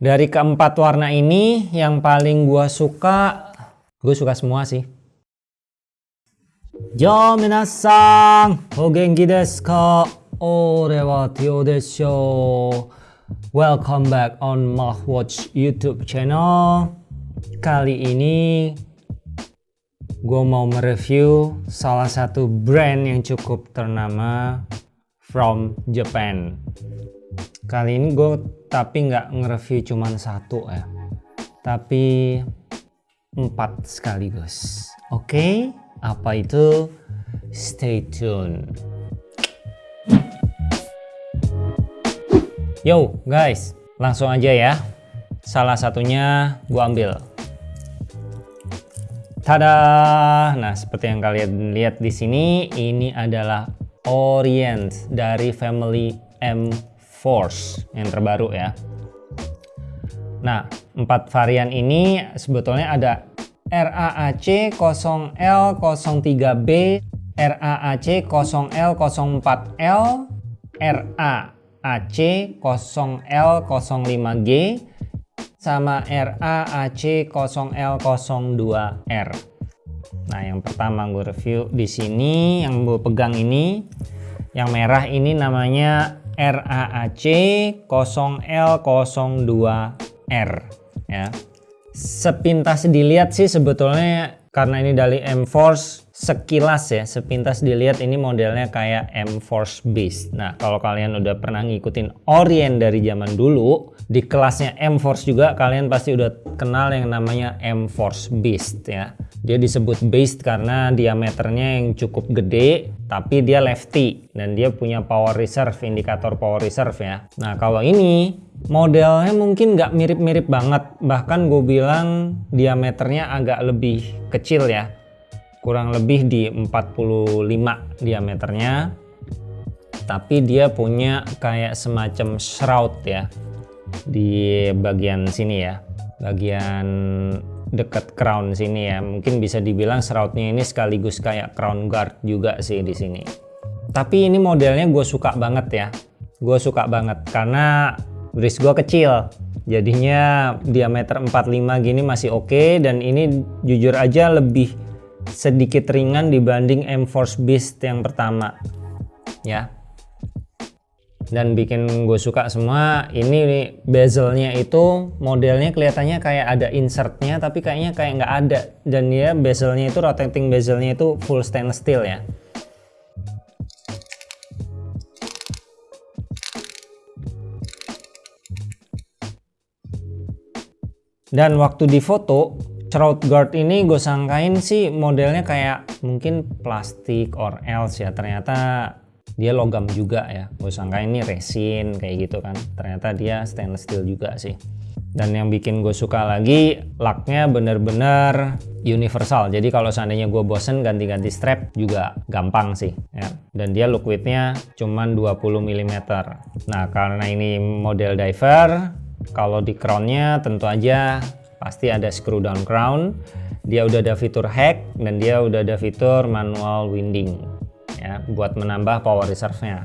dari keempat warna ini yang paling gua suka, gue suka semua sih. Yo minasang, o genki desu ka? Ore wa Tio desho. Welcome back on Watch YouTube channel. Kali ini gue mau mereview salah satu brand yang cukup ternama from Japan. Kali ini gue tapi nggak nge-review cuma satu ya, tapi empat sekaligus. Oke, okay? apa itu? Stay tune. Yo guys, langsung aja ya. Salah satunya gue ambil. Tada! Nah, seperti yang kalian lihat di sini, ini adalah Orient dari family M Force yang terbaru ya. Nah, empat varian ini sebetulnya ada RAAC 0L03B, RAAC 0L04L, RA AC0L05G sama RAAC0L02R. Nah, yang pertama gue review di sini yang gue pegang ini yang merah ini namanya RAAC 0L02R ya. Sepintas dilihat sih sebetulnya karena ini dari M-Force sekilas ya sepintas dilihat ini modelnya kayak M-Force Beast. Nah kalau kalian udah pernah ngikutin Orient dari zaman dulu di kelasnya M-Force juga kalian pasti udah kenal yang namanya M-Force Beast ya. Dia disebut Beast karena diameternya yang cukup gede tapi dia lefty dan dia punya power reserve indikator power reserve ya. Nah kalau ini modelnya mungkin nggak mirip-mirip banget. Bahkan gue bilang diameternya agak lebih kecil ya kurang lebih di 45 diameternya. Tapi dia punya kayak semacam shroud ya di bagian sini ya bagian dekat crown sini ya. Mungkin bisa dibilang shroudnya ini sekaligus kayak crown guard juga sih di sini. Tapi ini modelnya gue suka banget ya gue suka banget karena wrist gue kecil. Jadinya diameter 45 gini masih oke okay, dan ini jujur aja lebih sedikit ringan dibanding M-Force Beast yang pertama. Ya. Dan bikin gue suka semua ini bezelnya itu modelnya kelihatannya kayak ada insertnya tapi kayaknya kayak nggak ada. Dan ya bezelnya itu rotating bezelnya itu full stainless steel ya. Dan waktu di foto Shroud guard ini gue sangkain sih modelnya kayak mungkin plastik or else ya. Ternyata dia logam juga ya. Gue sangkain ini resin kayak gitu kan. Ternyata dia stainless steel juga sih. Dan yang bikin gue suka lagi laknya bener-bener universal. Jadi kalau seandainya gue bosen ganti-ganti strap juga gampang sih ya. Dan dia look widthnya cuman 20 mm nah karena ini model diver kalau di crownnya tentu aja pasti ada screw down crown dia udah ada fitur hack dan dia udah ada fitur manual winding ya buat menambah power reserve nya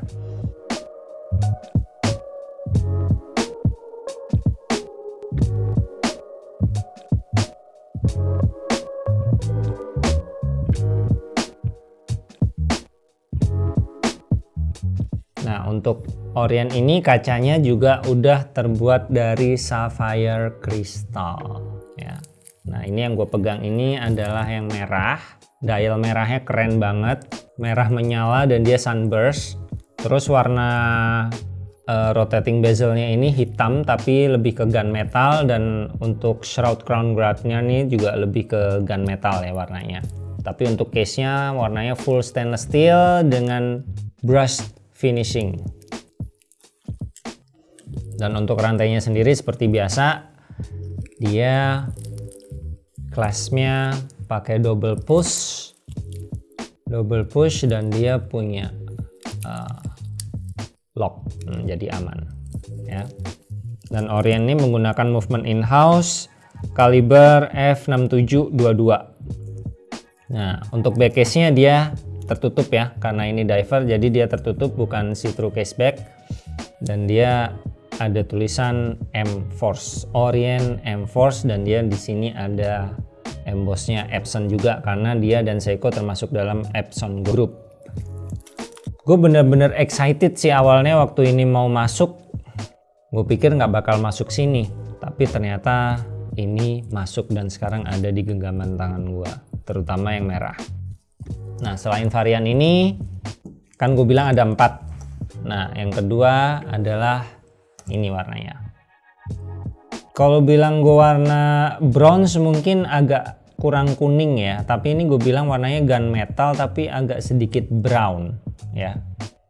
Nah untuk Orient ini kacanya juga udah terbuat dari sapphire crystal ya. Nah ini yang gue pegang ini adalah yang merah. Dial merahnya keren banget. Merah menyala dan dia sunburst. Terus warna uh, rotating bezelnya ini hitam tapi lebih ke gunmetal dan untuk shroud crown guardnya nih juga lebih ke gunmetal ya warnanya. Tapi untuk case-nya warnanya full stainless steel dengan brushed finishing dan untuk rantainya sendiri seperti biasa dia kelasnya pakai double push double push dan dia punya uh, lock hmm, jadi aman ya. Dan Orient ini menggunakan movement in-house kaliber F6722 nah untuk backcase nya dia tertutup ya karena ini diver jadi dia tertutup bukan see through case back. Dan dia ada tulisan M Force Orient M Force dan dia di sini ada embossnya Epson juga karena dia dan Seiko termasuk dalam Epson Group. Gue bener-bener excited sih awalnya waktu ini mau masuk. Gue pikir nggak bakal masuk sini tapi ternyata ini masuk dan sekarang ada di genggaman tangan gue terutama yang merah. Nah selain varian ini kan gue bilang ada empat. Nah yang kedua adalah ini warnanya. Kalau bilang gue warna bronze mungkin agak kurang kuning ya tapi ini gue bilang warnanya gunmetal tapi agak sedikit brown ya.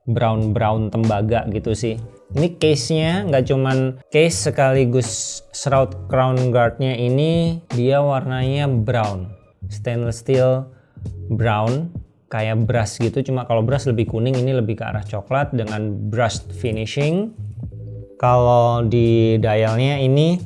Brown brown tembaga gitu sih. Ini case nya nggak cuman case sekaligus shroud crown guardnya ini dia warnanya brown. Stainless steel brown kayak brush gitu. Cuma kalau brush lebih kuning ini lebih ke arah coklat dengan brushed finishing kalau di dialnya ini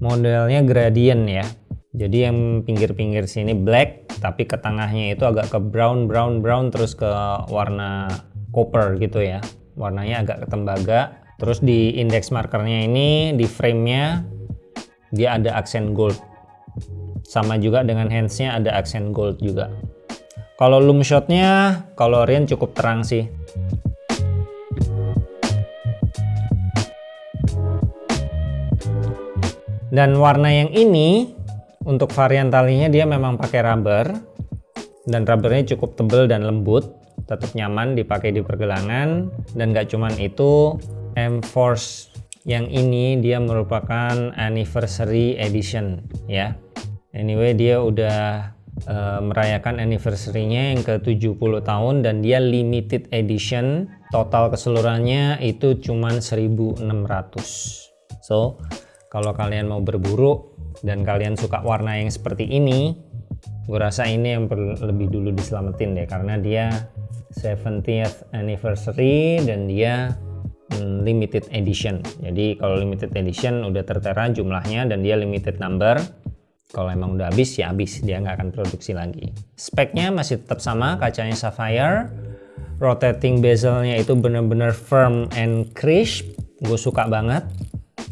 modelnya gradient ya. Jadi yang pinggir-pinggir sini black tapi ke tengahnya itu agak ke brown brown brown terus ke warna copper gitu ya. Warnanya agak ketembaga terus di index markernya ini di framenya dia ada aksen gold. Sama juga dengan handsnya ada aksen gold juga. Kalau loom shotnya kalau Rian cukup terang sih dan warna yang ini untuk varian talinya dia memang pakai rubber. Dan rubbernya cukup tebal dan lembut, tetap nyaman dipakai di pergelangan. Dan gak cuman itu M-Force yang ini dia merupakan anniversary edition ya. Anyway dia udah uh, merayakan anniversary-nya yang ke 70 tahun dan dia limited edition. Total keseluruhannya itu cuman 1600 so kalau kalian mau berburu dan kalian suka warna yang seperti ini gue rasa ini yang lebih dulu diselamatin deh karena dia 70th anniversary dan dia hmm, limited edition. Jadi kalau limited edition udah tertera jumlahnya dan dia limited number. Kalau emang udah habis ya habis. Dia nggak akan produksi lagi. Speknya masih tetap sama kacanya sapphire. Rotating bezelnya itu bener-bener firm and crisp. Gue suka banget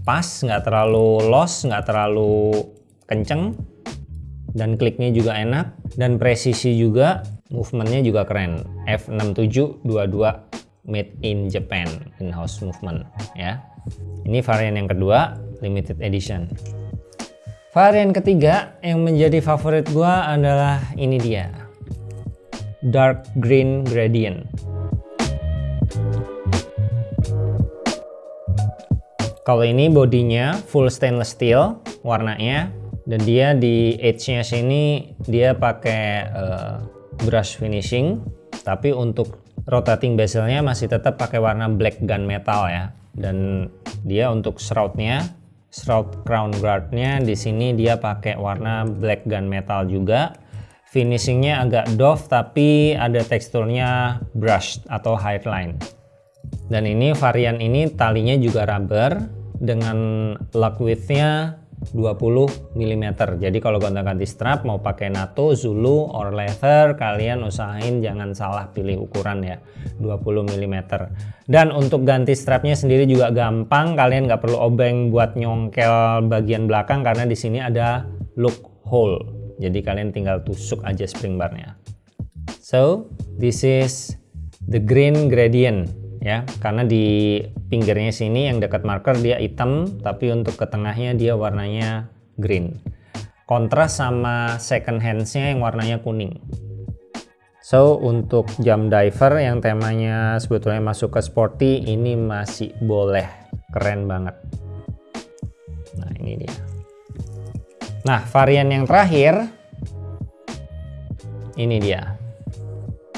pas nggak terlalu loss nggak terlalu kenceng. Dan kliknya juga enak dan presisi juga movementnya juga keren. F6722 made in Japan in-house movement ya. Ini varian yang kedua limited edition. Varian ketiga yang menjadi favorit gua adalah ini dia dark green gradient Kalau ini bodinya full stainless steel warnanya dan dia di edge-nya sini dia pakai uh, brush finishing tapi untuk rotating bezelnya masih tetap pakai warna black gunmetal ya. Dan dia untuk shroudnya shroud crown guardnya di sini dia pakai warna black gunmetal juga. Finishingnya agak doff tapi ada teksturnya brushed atau highline dan ini varian ini talinya juga rubber dengan lock widthnya 20 mm jadi kalau gonta ganti strap mau pakai NATO, Zulu, or leather kalian usahain jangan salah pilih ukuran ya 20 mm dan untuk ganti strapnya sendiri juga gampang kalian nggak perlu obeng buat nyongkel bagian belakang karena di sini ada look hole. Jadi kalian tinggal tusuk aja spring barnya. So this is the green gradient ya karena di pinggirnya sini yang dekat marker dia hitam tapi untuk ke tengahnya dia warnanya green. Kontras sama second handsnya yang warnanya kuning. So untuk jam diver yang temanya sebetulnya masuk ke sporty ini masih boleh. Keren banget. Nah ini dia. Nah varian yang terakhir ini dia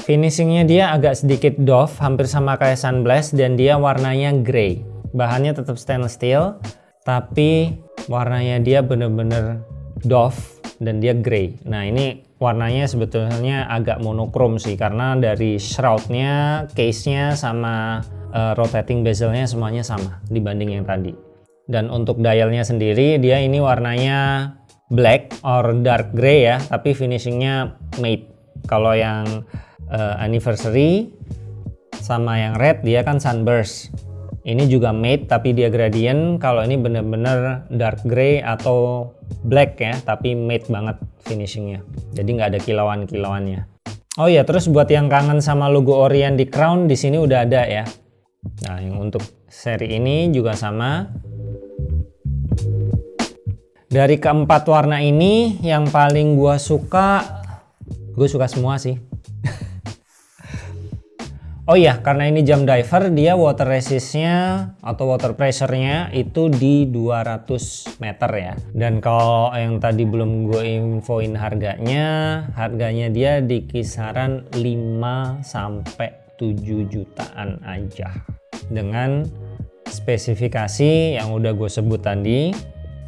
Finishingnya dia agak sedikit doff, hampir sama kayak Sunblast dan dia warnanya grey. Bahannya tetap stainless steel, tapi warnanya dia bener-bener doff dan dia grey. Nah ini warnanya sebetulnya agak monokrom sih karena dari shroudnya, case-nya sama uh, rotating bezelnya semuanya sama dibanding yang tadi. Dan untuk dialnya sendiri dia ini warnanya black or dark grey ya, tapi finishingnya matte. Kalau yang uh, anniversary sama yang red dia kan sunburst Ini juga matte tapi dia gradient. Kalau ini bener-bener dark gray atau black ya, tapi matte banget finishingnya. Jadi nggak ada kilauan-kilauannya. Oh ya, terus buat yang kangen sama logo Orient di crown, di sini udah ada ya. Nah, yang untuk seri ini juga sama. Dari keempat warna ini, yang paling gua suka, gue suka semua sih. Oh iya, karena ini jam diver, dia water resistnya atau water pressure-nya itu di 200 meter ya. Dan kalau yang tadi belum gue infoin harganya, harganya dia di kisaran 5 sampai 7 jutaan aja. Dengan spesifikasi yang udah gue sebut tadi,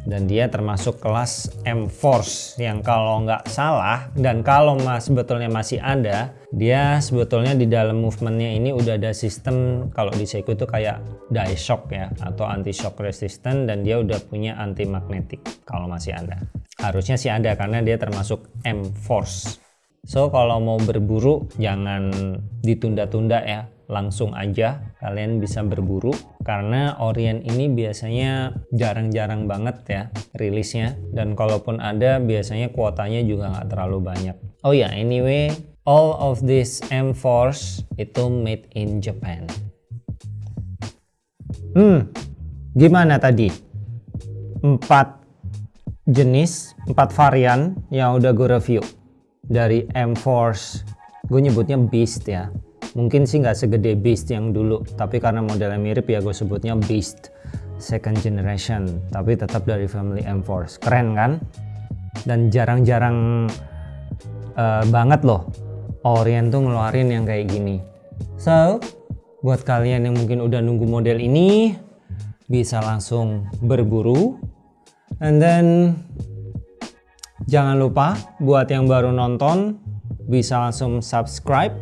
dan dia termasuk kelas M-Force yang kalau nggak salah dan kalau mas sebetulnya masih ada dia sebetulnya di dalam movementnya ini udah ada sistem kalau di Seiko itu kayak die shock ya atau anti shock resistant dan dia udah punya anti magnetic kalau masih ada. Harusnya sih ada karena dia termasuk M-Force so kalau mau berburu jangan ditunda-tunda ya langsung aja kalian bisa berburu karena Orient ini biasanya jarang-jarang banget ya rilisnya. Dan kalaupun ada biasanya kuotanya juga nggak terlalu banyak. Oh ya yeah, anyway all of this M-Force itu made in Japan. Hmm gimana tadi? Empat jenis empat varian yang udah gue review dari M-Force. Gue nyebutnya Beast ya mungkin sih nggak segede Beast yang dulu tapi karena modelnya mirip ya gue sebutnya Beast second generation tapi tetap dari family M-Force keren kan? Dan jarang-jarang uh, banget loh Orient tuh ngeluarin yang kayak gini. So buat kalian yang mungkin udah nunggu model ini bisa langsung berburu. And then jangan lupa buat yang baru nonton bisa langsung subscribe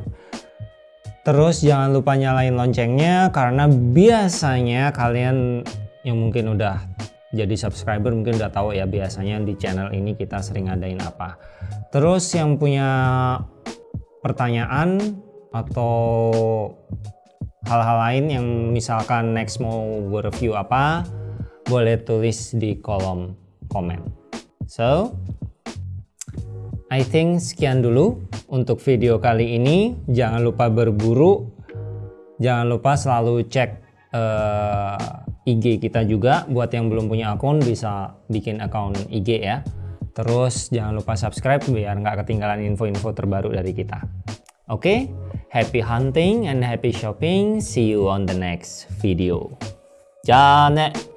Terus jangan lupa nyalain loncengnya karena biasanya kalian yang mungkin udah jadi subscriber mungkin udah tahu ya biasanya di channel ini kita sering ngadain apa. Terus yang punya pertanyaan atau hal-hal lain yang misalkan next mau gue review apa boleh tulis di kolom komen. So, I think sekian dulu untuk video kali ini. Jangan lupa berburu. Jangan lupa selalu cek uh, eh, IG kita juga. Buat yang belum punya akun bisa bikin akun IG ya. Terus jangan lupa subscribe biar nggak ketinggalan info-info terbaru dari kita. Oke, okay? happy hunting and happy shopping. See you on the next video. Jane.